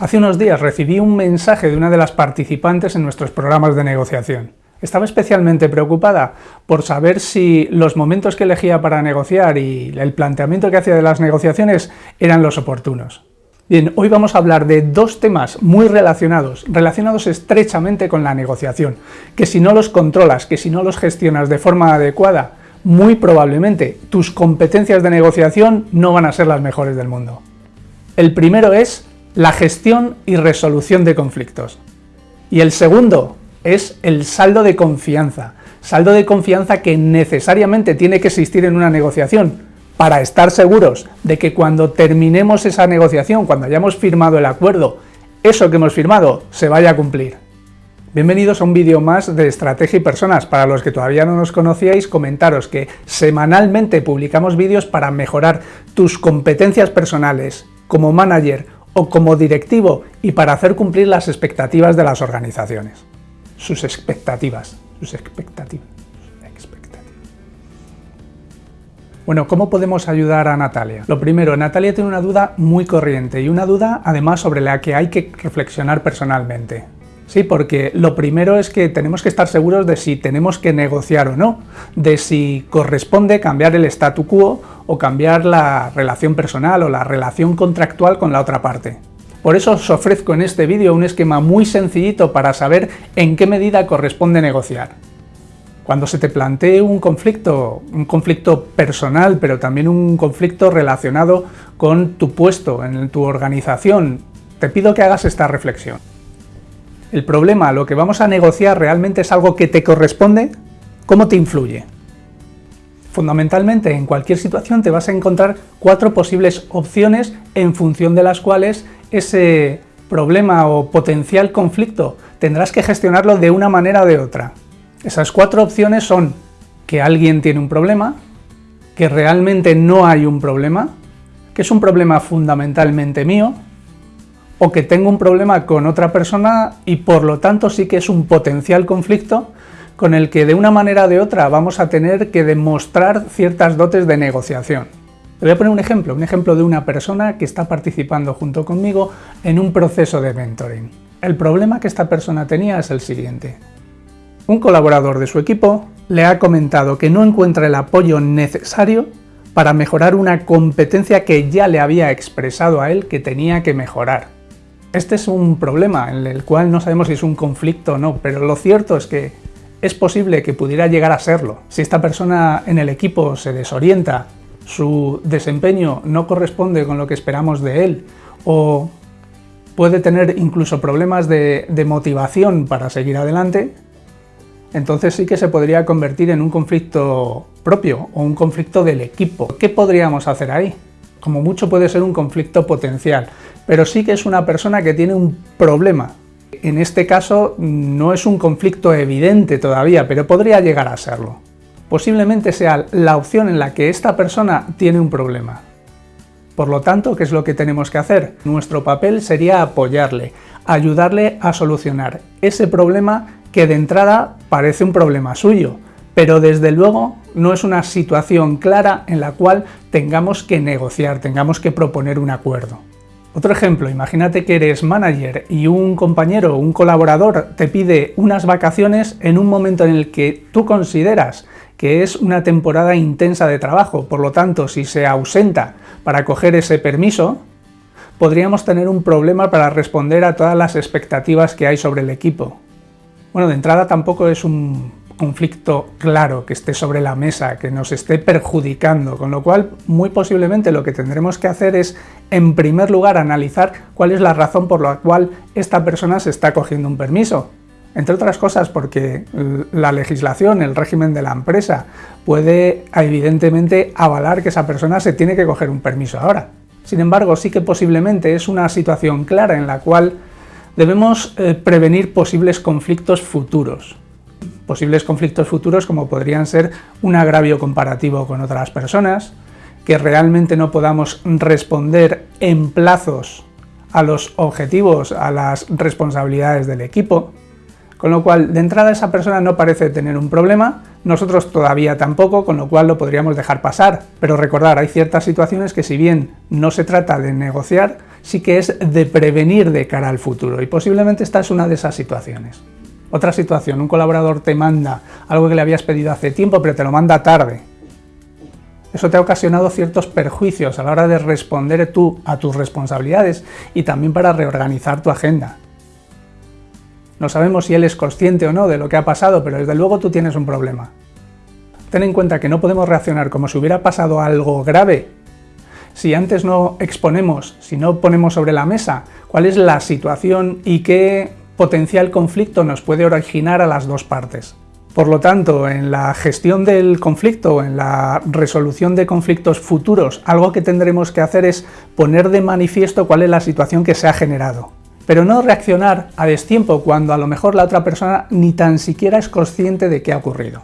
Hace unos días recibí un mensaje de una de las participantes en nuestros programas de negociación. Estaba especialmente preocupada por saber si los momentos que elegía para negociar y el planteamiento que hacía de las negociaciones eran los oportunos. Bien, hoy vamos a hablar de dos temas muy relacionados, relacionados estrechamente con la negociación, que si no los controlas, que si no los gestionas de forma adecuada, muy probablemente tus competencias de negociación no van a ser las mejores del mundo. El primero es la gestión y resolución de conflictos. Y el segundo es el saldo de confianza. Saldo de confianza que necesariamente tiene que existir en una negociación para estar seguros de que cuando terminemos esa negociación, cuando hayamos firmado el acuerdo, eso que hemos firmado se vaya a cumplir. Bienvenidos a un vídeo más de Estrategia y Personas. Para los que todavía no nos conocíais, comentaros que semanalmente publicamos vídeos para mejorar tus competencias personales como manager o como directivo y para hacer cumplir las expectativas de las organizaciones. Sus expectativas, sus expectativas. Bueno, ¿cómo podemos ayudar a Natalia? Lo primero, Natalia tiene una duda muy corriente y una duda además sobre la que hay que reflexionar personalmente. Sí, porque lo primero es que tenemos que estar seguros de si tenemos que negociar o no, de si corresponde cambiar el statu quo o cambiar la relación personal o la relación contractual con la otra parte. Por eso os ofrezco en este vídeo un esquema muy sencillito para saber en qué medida corresponde negociar. Cuando se te plantee un conflicto, un conflicto personal, pero también un conflicto relacionado con tu puesto en tu organización, te pido que hagas esta reflexión. ¿El problema, lo que vamos a negociar, realmente es algo que te corresponde? ¿Cómo te influye? Fundamentalmente, en cualquier situación te vas a encontrar cuatro posibles opciones en función de las cuales ese problema o potencial conflicto tendrás que gestionarlo de una manera o de otra. Esas cuatro opciones son que alguien tiene un problema, que realmente no hay un problema, que es un problema fundamentalmente mío, o que tengo un problema con otra persona y por lo tanto sí que es un potencial conflicto con el que de una manera o de otra vamos a tener que demostrar ciertas dotes de negociación. Te voy a poner un ejemplo, un ejemplo de una persona que está participando junto conmigo en un proceso de mentoring. El problema que esta persona tenía es el siguiente. Un colaborador de su equipo le ha comentado que no encuentra el apoyo necesario para mejorar una competencia que ya le había expresado a él que tenía que mejorar. Este es un problema en el cual no sabemos si es un conflicto o no, pero lo cierto es que es posible que pudiera llegar a serlo. Si esta persona en el equipo se desorienta, su desempeño no corresponde con lo que esperamos de él, o puede tener incluso problemas de, motivación para seguir adelante, entonces sí que se podría convertir en un conflicto propio o un conflicto del equipo. ¿Qué podríamos hacer ahí? Como mucho puede ser un conflicto potencial, pero sí que es una persona que tiene un problema. En este caso no es un conflicto evidente todavía, pero podría llegar a serlo. Posiblemente sea la opción en la que esta persona tiene un problema. Por lo tanto, ¿qué es lo que tenemos que hacer? Nuestro papel sería apoyarle, ayudarle a solucionar ese problema que de entrada parece un problema suyo, pero desde luego no es una situación clara en la cual tengamos que negociar, tengamos que proponer un acuerdo. Otro ejemplo, imagínate que eres manager y un compañero, un colaborador te pide unas vacaciones en un momento en el que tú consideras que es una temporada intensa de trabajo, por lo tanto, si se ausenta para coger ese permiso, podríamos tener un problema para responder a todas las expectativas que hay sobre el equipo. Bueno, de entrada tampoco es un conflicto claro que esté sobre la mesa, que nos esté perjudicando, con lo cual muy posiblemente lo que tendremos que hacer es, en primer lugar, analizar cuál es la razón por la cual esta persona se está cogiendo un permiso. Entre otras cosas porque la legislación, el régimen de la empresa, puede evidentemente avalar que esa persona se tiene que coger un permiso ahora. Sin embargo, sí que posiblemente es una situación clara en la cual debemos eh, prevenir posibles conflictos futuros. Posibles conflictos futuros como podrían ser un agravio comparativo con otras personas, que realmente no podamos responder en plazos a los objetivos, a las responsabilidades del equipo, con lo cual de entrada esa persona no parece tener un problema, nosotros todavía tampoco, con lo cual lo podríamos dejar pasar. Pero recordar, hay ciertas situaciones que si bien no se trata de negociar, sí que es de prevenir de cara al futuro y posiblemente esta es una de esas situaciones. Otra situación, un colaborador te manda algo que le habías pedido hace tiempo pero te lo manda tarde. Eso te ha ocasionado ciertos perjuicios a la hora de responder tú a tus responsabilidades y también para reorganizar tu agenda. No sabemos si él es consciente o no de lo que ha pasado, pero desde luego tú tienes un problema. Ten en cuenta que no podemos reaccionar como si hubiera pasado algo grave si antes no exponemos, si no ponemos sobre la mesa cuál es la situación y qué potencial conflicto nos puede originar a las dos partes. Por lo tanto, en la gestión del conflicto, en la resolución de conflictos futuros, algo que tendremos que hacer es poner de manifiesto cuál es la situación que se ha generado. Pero no reaccionar a destiempo cuando a lo mejor la otra persona ni tan siquiera es consciente de qué ha ocurrido.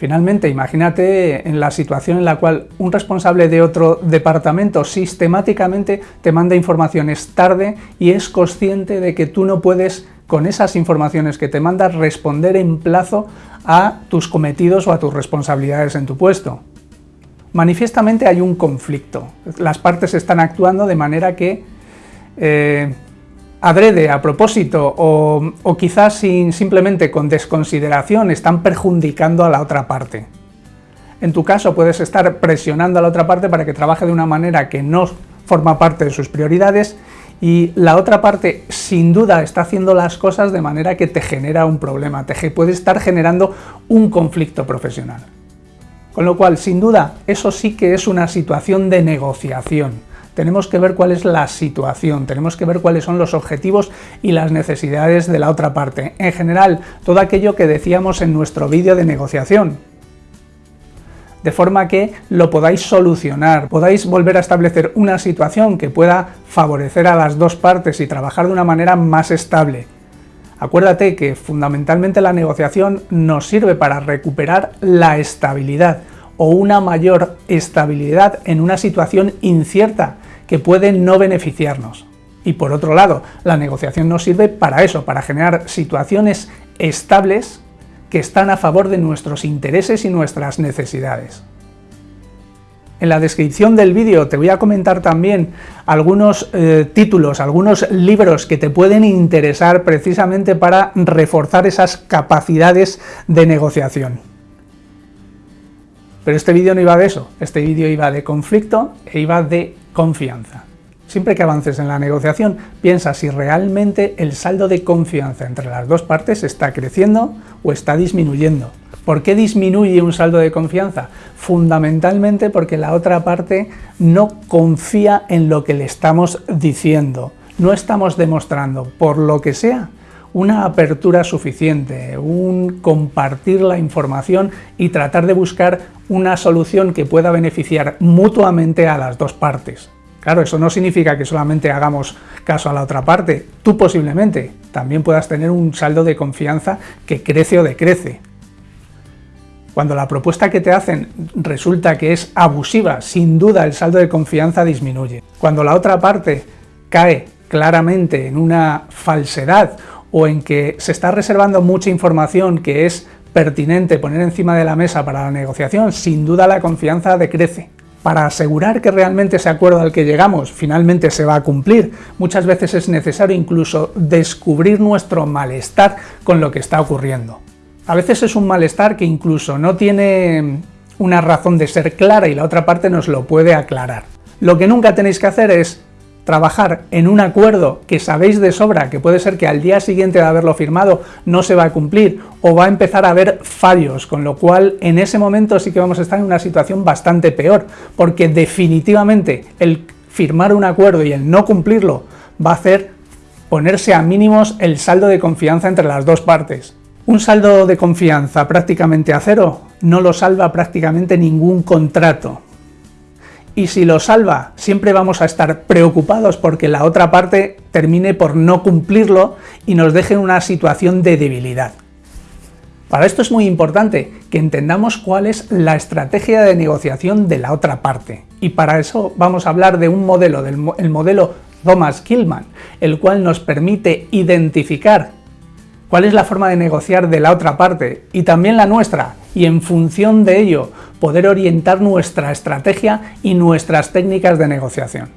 Finalmente, imagínate en la situación en la cual un responsable de otro departamento sistemáticamente te manda informaciones tarde y es consciente de que tú no puedes, con esas informaciones que te manda, responder en plazo a tus cometidos o a tus responsabilidades en tu puesto. Manifiestamente hay un conflicto. Las partes están actuando de manera que eh, adrede, a propósito, o, quizás sin, simplemente con desconsideración, están perjudicando a la otra parte. En tu caso puedes estar presionando a la otra parte para que trabaje de una manera que no forma parte de sus prioridades y la otra parte sin duda está haciendo las cosas de manera que te genera un problema, te puede estar generando un conflicto profesional. Con lo cual, sin duda, eso sí que es una situación de negociación tenemos que ver cuál es la situación, tenemos que ver cuáles son los objetivos y las necesidades de la otra parte. En general, todo aquello que decíamos en nuestro vídeo de negociación, de forma que lo podáis solucionar, podáis volver a establecer una situación que pueda favorecer a las dos partes y trabajar de una manera más estable. Acuérdate que fundamentalmente la negociación nos sirve para recuperar la estabilidad, o una mayor estabilidad en una situación incierta que puede no beneficiarnos. Y por otro lado, la negociación nos sirve para eso, para generar situaciones estables que están a favor de nuestros intereses y nuestras necesidades. En la descripción del vídeo te voy a comentar también algunos eh, títulos, algunos libros que te pueden interesar precisamente para reforzar esas capacidades de negociación. Pero este vídeo no iba de eso, este vídeo iba de conflicto e iba de confianza. Siempre que avances en la negociación, piensa si realmente el saldo de confianza entre las dos partes está creciendo o está disminuyendo. ¿Por qué disminuye un saldo de confianza? Fundamentalmente porque la otra parte no confía en lo que le estamos diciendo. No estamos demostrando, por lo que sea, una apertura suficiente, un compartir la información y tratar de buscar una solución que pueda beneficiar mutuamente a las dos partes. Claro, eso no significa que solamente hagamos caso a la otra parte. Tú posiblemente también puedas tener un saldo de confianza que crece o decrece. Cuando la propuesta que te hacen resulta que es abusiva, sin duda el saldo de confianza disminuye. Cuando la otra parte cae claramente en una falsedad o en que se está reservando mucha información que es pertinente poner encima de la mesa para la negociación, sin duda la confianza decrece. Para asegurar que realmente ese acuerdo al que llegamos finalmente se va a cumplir, muchas veces es necesario incluso descubrir nuestro malestar con lo que está ocurriendo. A veces es un malestar que incluso no tiene una razón de ser clara y la otra parte nos lo puede aclarar. Lo que nunca tenéis que hacer es trabajar en un acuerdo que sabéis de sobra que puede ser que al día siguiente de haberlo firmado no se va a cumplir o va a empezar a haber fallos, con lo cual en ese momento sí que vamos a estar en una situación bastante peor, porque definitivamente el firmar un acuerdo y el no cumplirlo va a hacer ponerse a mínimos el saldo de confianza entre las dos partes. Un saldo de confianza prácticamente a cero no lo salva prácticamente ningún contrato, y si lo salva, siempre vamos a estar preocupados porque la otra parte termine por no cumplirlo y nos deje en una situación de debilidad. Para esto es muy importante que entendamos cuál es la estrategia de negociación de la otra parte. Y para eso vamos a hablar de un modelo, del el modelo Thomas Killman, el cual nos permite identificar cuál es la forma de negociar de la otra parte y también la nuestra, y en función de ello poder orientar nuestra estrategia y nuestras técnicas de negociación.